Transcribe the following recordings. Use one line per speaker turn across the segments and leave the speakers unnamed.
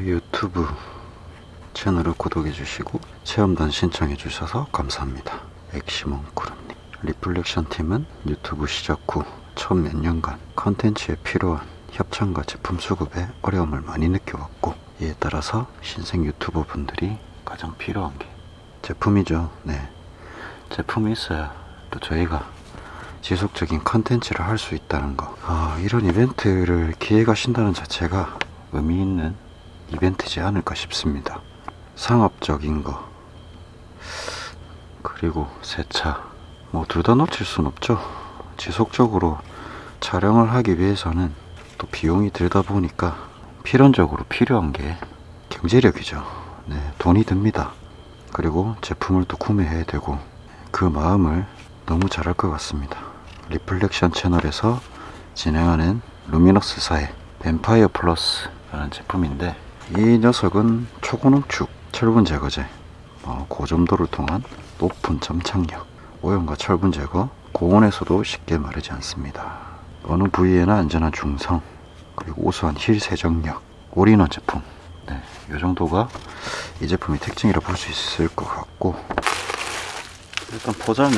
유튜브 채널을 구독해 주시고 체험단 신청해 주셔서 감사합니다. 엑시멈크루님 리플렉션 팀은 유튜브 시작 후 처음 몇 년간 컨텐츠에 필요한 협찬과 제품 수급에 어려움을 많이 느껴왔고 이에 따라서 신생 유튜버 분들이 가장 필요한 게 제품이죠. 네. 제품이 있어야 또 저희가 지속적인 컨텐츠를 할 수 있다는 거. 아, 이런 이벤트를 기획하신다는 자체가 의미 있는 이벤트지 않을까 싶습니다. 상업적인 거, 그리고 세차. 뭐 둘 다 놓칠 순 없죠. 지속적으로 촬영을 하기 위해서는 또 비용이 들다 보니까 필연적으로 필요한 게 경제력이죠. 네, 돈이 듭니다. 그리고 제품을 또 구매해야 되고 그 마음을 너무 잘 알 것 같습니다. 리플렉션 채널에서 진행하는 루미너스사의 뱀파이어 플러스 라는 제품인데 이 녀석은 초고농축 철분 제거제 어, 고점도를 통한 높은 점착력 오염과 철분 제거 고온에서도 쉽게 마르지 않습니다. 어느 부위에나 안전한 중성 그리고 우수한 휠 세정력 올인원 제품 네, 이 정도가 이 제품의 특징이라 볼 수 있을 것 같고 일단 포장이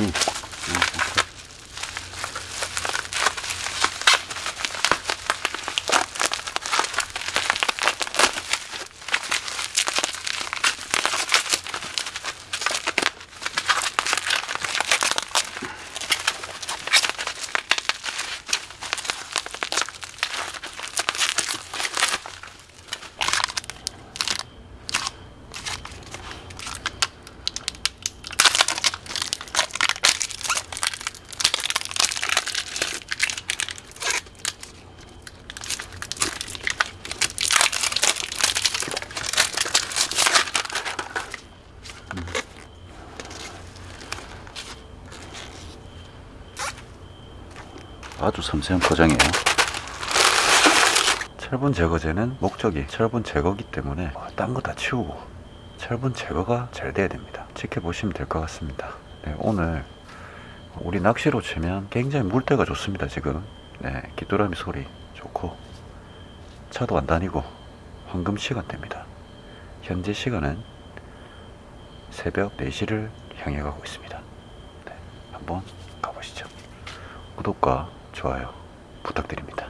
아주 섬세한 포장이에요. 철분 제거제는 목적이 철분 제거기 때문에 딴 거 다 치우고 철분 제거가 잘 돼야 됩니다. 지켜보시면 될 것 같습니다. 네, 오늘 우리 낚시로 치면 굉장히 물때가 좋습니다. 지금 네, 귀뚜라미 소리 좋고 차도 안 다니고 황금 시간대입니다. 현재 시간은 새벽 4시를 향해 가고 있습니다. 네, 한번 가보시죠. 구독과 좋아요 부탁드립니다.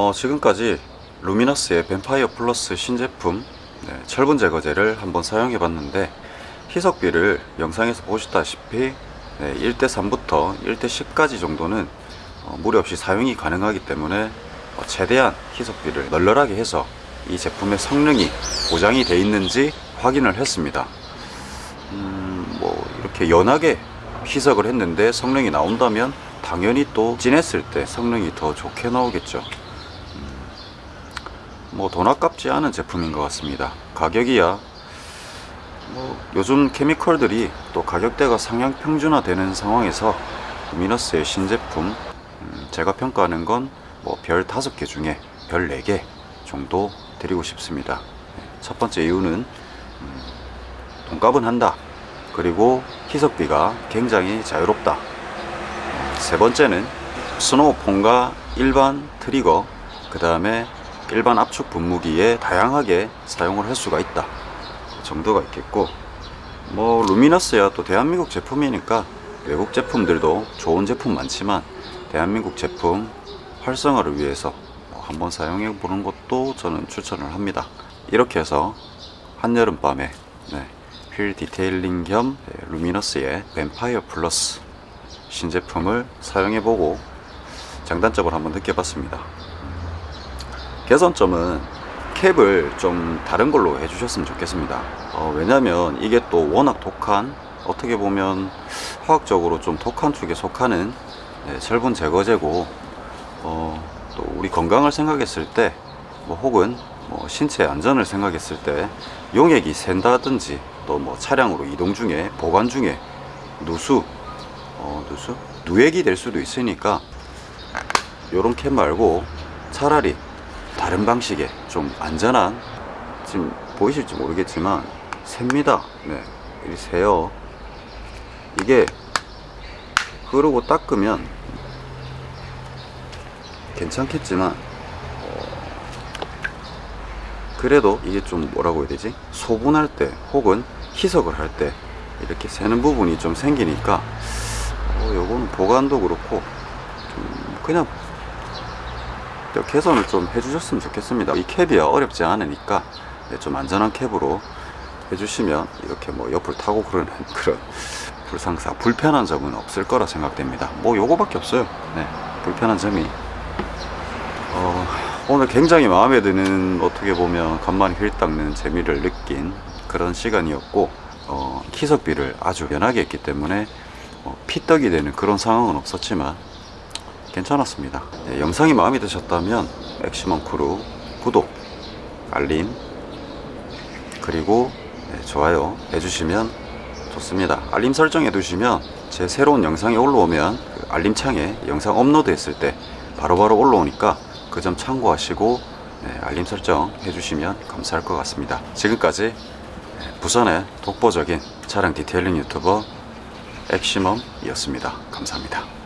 어, 지금까지 루미너스의 뱀파이어 플러스 신제품 네, 철분 제거제를 한번 사용해 봤는데 희석비를 영상에서 보셨다시피 네, 1대 3부터 1대 10까지 정도는 어, 무리 없이 사용이 가능하기 때문에 어, 최대한 희석비를 널널하게 해서 이 제품의 성능이 보장이 돼 있는지 확인을 했습니다. 음, 뭐 이렇게 연하게 희석을 했는데 성능이 나온다면 당연히 또 진했을 때 성능이 더 좋게 나오겠죠. 뭐 돈 아깝지 않은 제품인 것 같습니다. 가격이야 뭐 요즘 케미컬들이 또 가격대가 상향 평준화 되는 상황에서 루미너스의 신제품 음, 제가 평가하는 건 뭐 별 5개 중에 별 4개 정도 드리고 싶습니다. 네, 첫 번째 이유는 음, 돈값은 한다. 그리고 희석비가 굉장히 자유롭다. 세 번째는 스노우폰과 일반 트리거, 그 다음에 일반 압축 분무기에 다양하게 사용을 할 수가 있다. 그 정도가 있겠고, 뭐 루미너스야 또 대한민국 제품이니까 외국 제품들도 좋은 제품 많지만 대한민국 제품 활성화를 위해서 뭐 한번 사용해 보는 것도 저는 추천을 합니다. 이렇게 해서 한여름 밤에 네, 휠 detailing 겸 네, 루미너스의 뱀파이어 플러스 신제품을 사용해보고 장단점을 한번 느껴봤습니다. 개선점은 캡을 좀 다른 걸로 해주셨으면 좋겠습니다. 어, 왜냐면 이게 또 워낙 독한 어떻게 보면 화학적으로 좀 독한 축에 속하는 네, 철분 제거제고 어, 또 우리 건강을 생각했을 때 뭐 혹은 뭐 신체 안전을 생각했을 때 용액이 샌다든지 또 뭐 차량으로 이동 중에 보관 중에 누수 어, 누수 누액이 될 수도 있으니까 요런 캡 말고 차라리 다른 방식의 좀 안전한 지금 보이실지 모르겠지만 셉니다. 네 이리 새요. 이게 흐르고 닦으면 괜찮겠지만 어, 그래도 이게 좀 뭐라고 해야 되지? 소분할 때 혹은 희석을 할 때 이렇게 새는 부분이 좀 생기니까 어, 요거는 보관도 그렇고 좀 그냥 저 개선을 좀 해주셨으면 좋겠습니다. 이 캡이야 어렵지 않으니까 네, 좀 안전한 캡으로 해주시면 이렇게 뭐 옆을 타고 그러는 그런 불상사 불편한 점은 없을 거라 생각됩니다. 뭐 요거밖에 없어요. 네, 불편한 점이 어, 오늘 굉장히 마음에 드는 어떻게 보면 간만에 휠 닦는 재미를 느낀 그런 시간이었고 어, 희석비를 아주 연하게 했기 때문에 어, 피떡이 되는 그런 상황은 없었지만 괜찮았습니다. 네, 영상이 마음에 드셨다면 엑시멈 크루 구독, 알림, 그리고 네, 좋아요 해주시면 좋습니다. 알림 설정해 두시면 제 새로운 영상이 올라오면 그 알림창에 영상 업로드 했을 때 바로바로 올라오니까 그 점 참고하시고 네, 알림 설정 해주시면 감사할 것 같습니다. 지금까지 네, 부산의 독보적인 차량 detailing 유튜버 엑시멈이었습니다. 감사합니다.